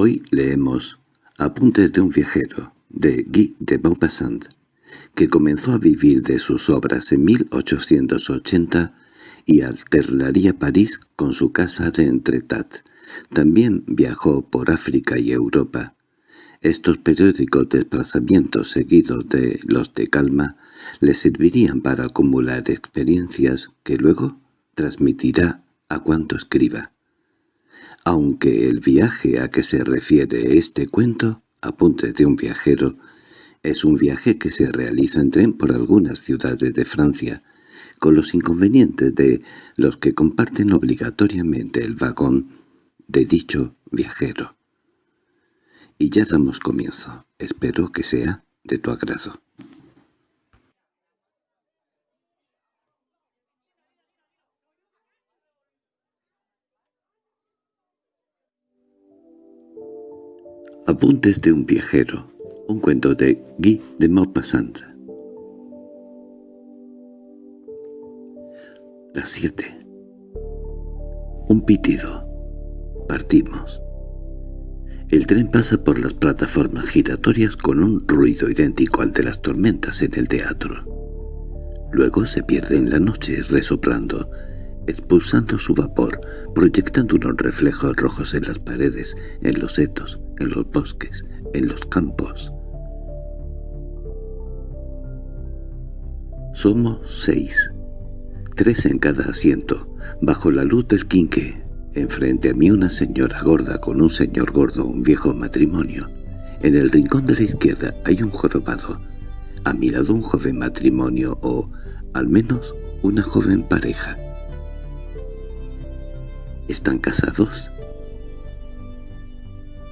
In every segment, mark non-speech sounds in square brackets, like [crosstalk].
Hoy leemos Apuntes de un viajero, de Guy de Maupassant, que comenzó a vivir de sus obras en 1880 y alternaría París con su casa de Entretat. También viajó por África y Europa. Estos periódicos desplazamientos seguidos de los de calma le servirían para acumular experiencias que luego transmitirá a cuanto escriba. Aunque el viaje a que se refiere este cuento, Apuntes de un viajero, es un viaje que se realiza en tren por algunas ciudades de Francia, con los inconvenientes de los que comparten obligatoriamente el vagón de dicho viajero. Y ya damos comienzo. Espero que sea de tu agrado. Apuntes de un viajero. Un cuento de Guy de Maupassant. Las siete. Un pitido. Partimos. El tren pasa por las plataformas giratorias con un ruido idéntico al de las tormentas en el teatro. Luego se pierde en la noche resoplando, expulsando su vapor, proyectando unos reflejos rojos en las paredes, en los setos, en los bosques, en los campos. Somos seis, tres en cada asiento, bajo la luz del quinque, Enfrente a mí una señora gorda con un señor gordo, un viejo matrimonio. En el rincón de la izquierda hay un jorobado. A mi lado un joven matrimonio o, al menos, una joven pareja. ¿Están casados?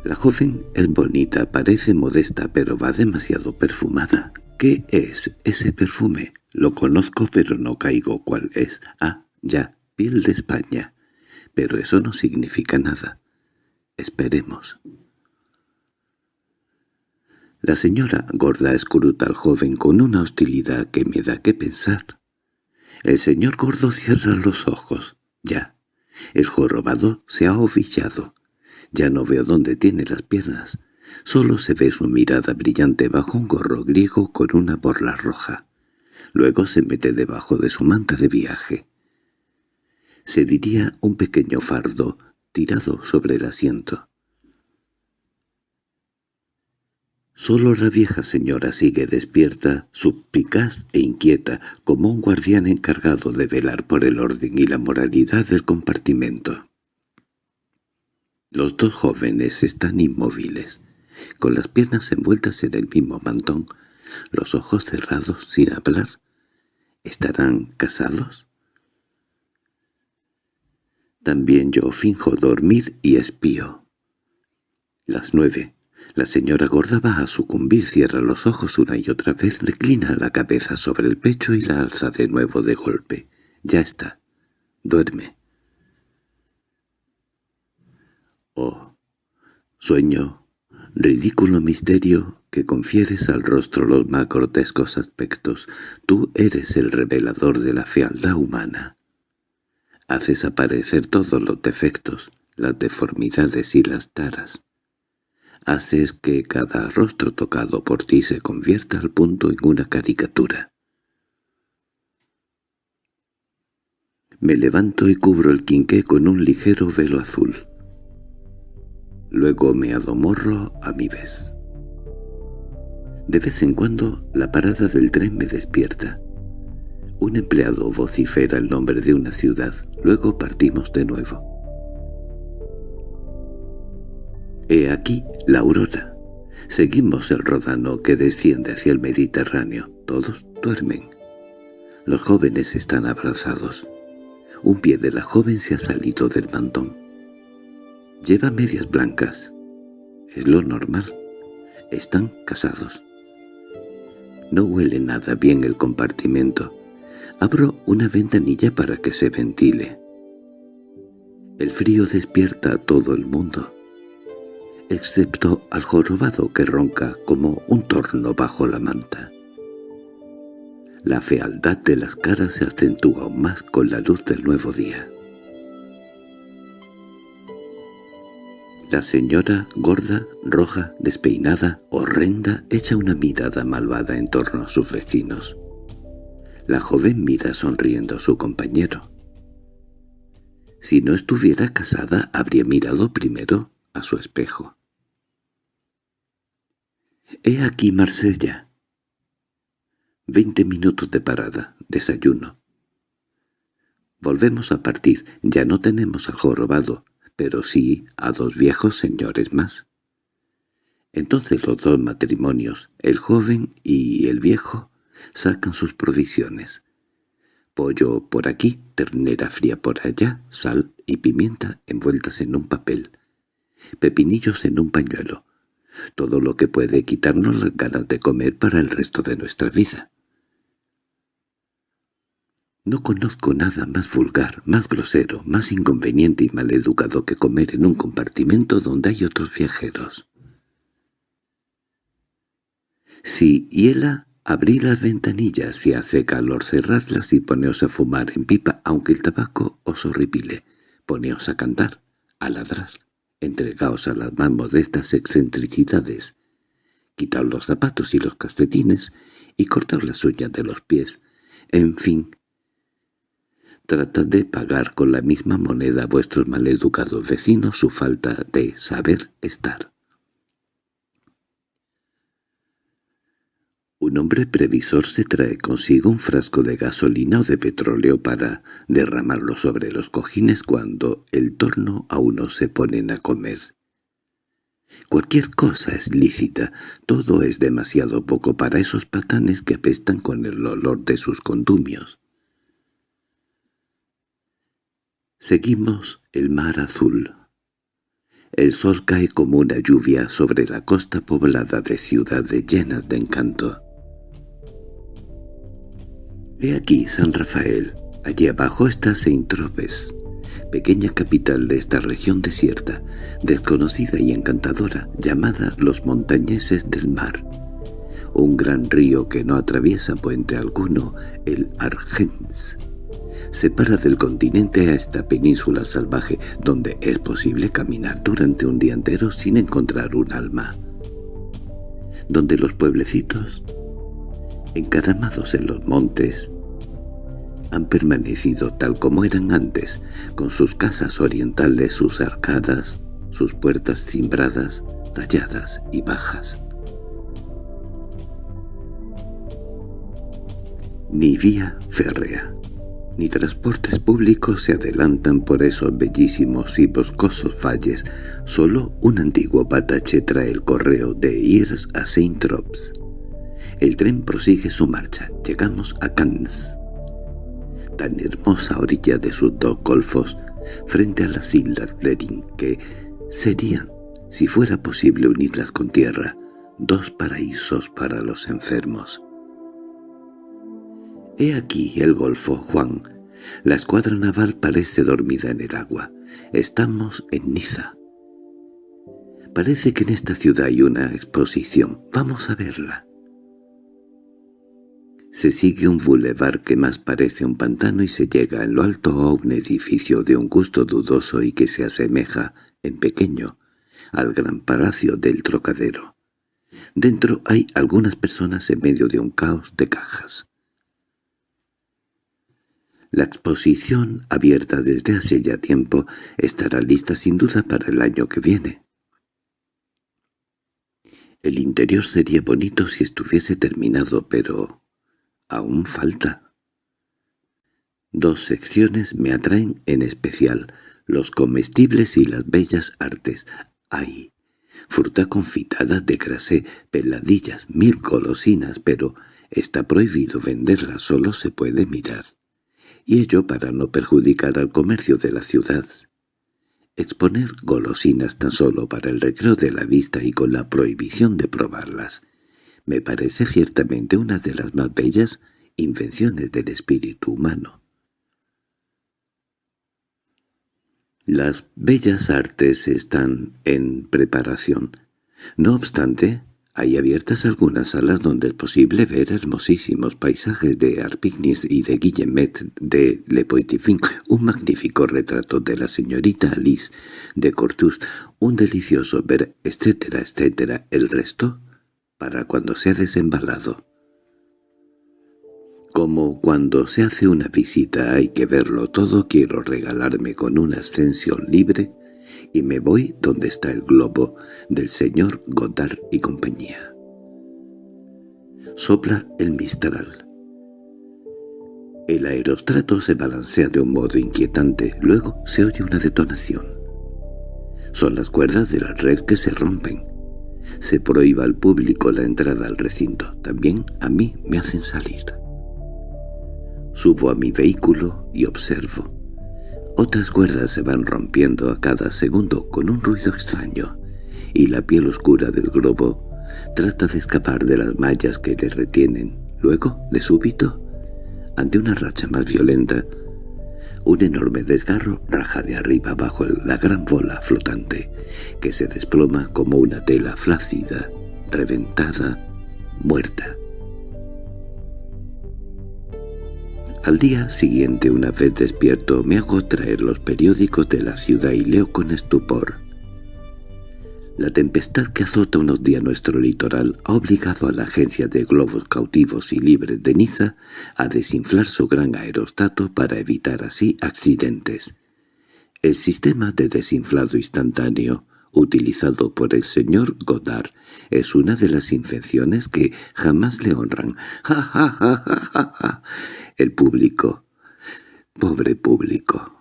La joven es bonita, parece modesta, pero va demasiado perfumada. ¿Qué es ese perfume? Lo conozco, pero no caigo cuál es. Ah, ya, piel de España pero eso no significa nada. Esperemos. La señora gorda escruta al joven con una hostilidad que me da que pensar. El señor gordo cierra los ojos. Ya. El jorobado se ha ovillado. Ya no veo dónde tiene las piernas. Solo se ve su mirada brillante bajo un gorro griego con una borla roja. Luego se mete debajo de su manta de viaje se diría un pequeño fardo tirado sobre el asiento. Solo la vieja señora sigue despierta, supicaz e inquieta, como un guardián encargado de velar por el orden y la moralidad del compartimento. Los dos jóvenes están inmóviles, con las piernas envueltas en el mismo mantón, los ojos cerrados sin hablar. ¿Estarán casados? También yo finjo dormir y espío. Las nueve. La señora gorda va a sucumbir, cierra los ojos una y otra vez, reclina la cabeza sobre el pecho y la alza de nuevo de golpe. Ya está. Duerme. Oh, sueño, ridículo misterio que confieres al rostro los más grotescos aspectos. Tú eres el revelador de la fealdad humana. Haces aparecer todos los defectos, las deformidades y las taras. Haces que cada rostro tocado por ti se convierta al punto en una caricatura. Me levanto y cubro el quinqué con un ligero velo azul. Luego me adomorro a mi vez. De vez en cuando la parada del tren me despierta. Un empleado vocifera el nombre de una ciudad, luego partimos de nuevo. He aquí la aurora. Seguimos el rodano que desciende hacia el Mediterráneo. Todos duermen. Los jóvenes están abrazados. Un pie de la joven se ha salido del mantón. Lleva medias blancas. Es lo normal. Están casados. No huele nada bien el compartimento. Abro una ventanilla para que se ventile. El frío despierta a todo el mundo, excepto al jorobado que ronca como un torno bajo la manta. La fealdad de las caras se acentúa aún más con la luz del nuevo día. La señora, gorda, roja, despeinada, horrenda, echa una mirada malvada en torno a sus vecinos. La joven mira sonriendo a su compañero. Si no estuviera casada, habría mirado primero a su espejo. «He aquí Marsella». Veinte minutos de parada, desayuno. Volvemos a partir, ya no tenemos al jorobado, pero sí a dos viejos señores más. Entonces los dos matrimonios, el joven y el viejo, sacan sus provisiones. Pollo por aquí, ternera fría por allá, sal y pimienta envueltas en un papel, pepinillos en un pañuelo, todo lo que puede quitarnos las ganas de comer para el resto de nuestra vida. No conozco nada más vulgar, más grosero, más inconveniente y maleducado que comer en un compartimento donde hay otros viajeros. Si hiela, abrí las ventanillas, si hace calor cerrarlas y poneos a fumar en pipa, aunque el tabaco os horripile. Poneos a cantar, a ladrar, entregaos a las más modestas excentricidades. Quitaos los zapatos y los calcetines y cortaos las uñas de los pies. En fin, trata de pagar con la misma moneda a vuestros maleducados vecinos su falta de saber estar. Un hombre previsor se trae consigo un frasco de gasolina o de petróleo para derramarlo sobre los cojines cuando el torno a uno se ponen a comer. Cualquier cosa es lícita, todo es demasiado poco para esos patanes que apestan con el olor de sus condumios. Seguimos el mar azul. El sol cae como una lluvia sobre la costa poblada de ciudades llenas de encanto. He aquí San Rafael. Allí abajo está Saint-Tropez, pequeña capital de esta región desierta, desconocida y encantadora, llamada los montañeses del mar. Un gran río que no atraviesa puente alguno, el Argens separa del continente a esta península salvaje donde es posible caminar durante un día entero sin encontrar un alma. Donde los pueblecitos, encaramados en los montes, han permanecido tal como eran antes, con sus casas orientales, sus arcadas, sus puertas cimbradas, talladas y bajas. Ni vía férrea ni transportes públicos se adelantan por esos bellísimos y boscosos valles. Solo un antiguo patache trae el correo de Irs a Saint-Tropez. El tren prosigue su marcha. Llegamos a Cannes. Tan hermosa orilla de sus dos golfos, frente a las islas Lerin, que serían, si fuera posible unirlas con tierra, dos paraísos para los enfermos. He aquí el golfo, Juan. La escuadra naval parece dormida en el agua. Estamos en Niza. Parece que en esta ciudad hay una exposición. Vamos a verla. Se sigue un bulevar que más parece un pantano y se llega en lo alto a un edificio de un gusto dudoso y que se asemeja, en pequeño, al gran palacio del Trocadero. Dentro hay algunas personas en medio de un caos de cajas. La exposición, abierta desde hace ya tiempo, estará lista sin duda para el año que viene. El interior sería bonito si estuviese terminado, pero aún falta. Dos secciones me atraen en especial, los comestibles y las bellas artes. Hay fruta confitada de grasé, peladillas, mil golosinas, pero está prohibido venderlas, solo se puede mirar y ello para no perjudicar al comercio de la ciudad. Exponer golosinas tan solo para el recreo de la vista y con la prohibición de probarlas me parece ciertamente una de las más bellas invenciones del espíritu humano. Las bellas artes están en preparación. No obstante, Hay abiertas algunas salas donde es posible ver hermosísimos paisajes de Arpignis y de Guillemet de Le Poitifin, un magnífico retrato de la señorita Alice de Cortus, un delicioso ver, etcétera, etcétera. El resto, para cuando se ha desembalado. Como cuando se hace una visita hay que verlo todo, quiero regalarme con una ascensión libre y me voy donde está el globo del señor Godard y compañía. Sopla el mistral. El aerostrato se balancea de un modo inquietante, luego se oye una detonación. Son las cuerdas de la red que se rompen. Se prohíba al público la entrada al recinto. También a mí me hacen salir. Subo a mi vehículo y observo. Otras cuerdas se van rompiendo a cada segundo con un ruido extraño, y la piel oscura del globo trata de escapar de las mallas que le retienen. Luego, de súbito, ante una racha más violenta, un enorme desgarro raja de arriba abajo la gran bola flotante, que se desploma como una tela flácida, reventada, muerta. Al día siguiente, una vez despierto, me hago traer los periódicos de la ciudad y leo con estupor. La tempestad que azota unos días nuestro litoral ha obligado a la agencia de globos cautivos y libres de Niza a desinflar su gran aerostato para evitar así accidentes. El sistema de desinflado instantáneo utilizado por el señor Godard, es una de las invenciones que jamás le honran. [laughs] ¡Ja, ja, ja, ja, ja! El público. Pobre público.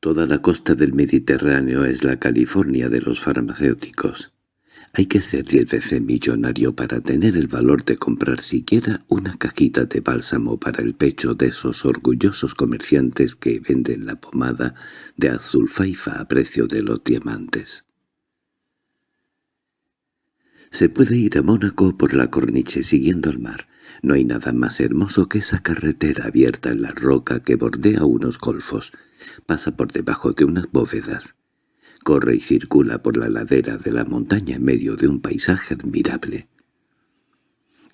Toda la costa del Mediterráneo es la California de los farmacéuticos. Hay que ser diez veces millonario para tener el valor de comprar siquiera una cajita de bálsamo para el pecho de esos orgullosos comerciantes que venden la pomada de azul faifa a precio de los diamantes. Se puede ir a Mónaco por la corniche siguiendo el mar. No hay nada más hermoso que esa carretera abierta en la roca que bordea unos golfos. Pasa por debajo de unas bóvedas. Corre y circula por la ladera de la montaña en medio de un paisaje admirable.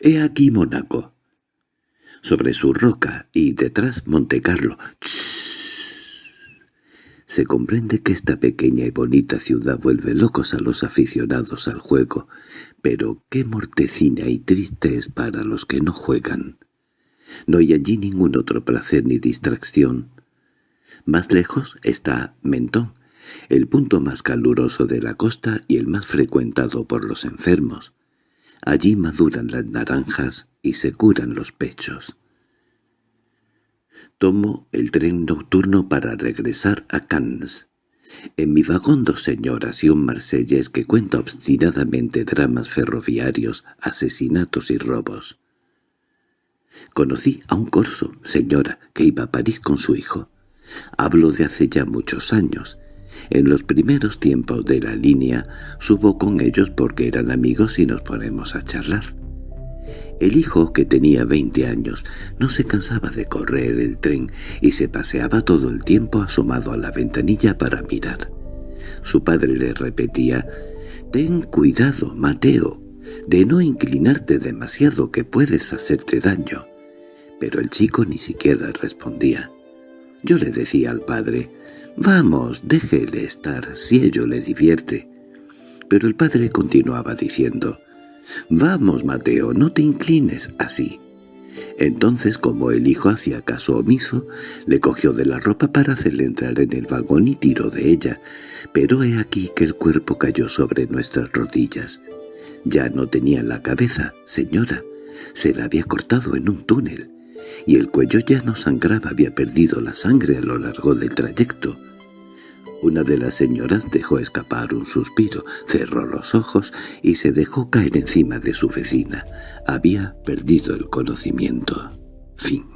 He aquí Mónaco. Sobre su roca y detrás Monte Carlo. Se comprende que esta pequeña y bonita ciudad vuelve locos a los aficionados al juego, pero qué mortecina y triste es para los que no juegan. No hay allí ningún otro placer ni distracción. Más lejos está Mentón, el punto más caluroso de la costa y el más frecuentado por los enfermos. Allí maduran las naranjas y se curan los pechos. Tomo el tren nocturno para regresar a Cannes. En mi vagón dos señoras y un marsellés que cuenta obstinadamente dramas ferroviarios, asesinatos y robos. Conocí a un corso, señora, que iba a París con su hijo. Hablo de hace ya muchos años. En los primeros tiempos de la línea subo con ellos porque eran amigos y nos ponemos a charlar. El hijo, que tenía veinte años, no se cansaba de correr el tren y se paseaba todo el tiempo asomado a la ventanilla para mirar. Su padre le repetía, «Ten cuidado, Mateo, de no inclinarte demasiado que puedes hacerte daño». Pero el chico ni siquiera respondía. Yo le decía al padre, «Vamos, déjele estar, si ello le divierte». Pero el padre continuaba diciendo, «Vamos, Mateo, no te inclines así». Entonces, como el hijo hacía caso omiso, le cogió de la ropa para hacerle entrar en el vagón y tiró de ella, pero he aquí que el cuerpo cayó sobre nuestras rodillas. Ya no tenía la cabeza, señora, se la había cortado en un túnel, y el cuello ya no sangraba, había perdido la sangre a lo largo del trayecto. Una de las señoras dejó escapar un suspiro, cerró los ojos y se dejó caer encima de su vecina. Había perdido el conocimiento. Fin.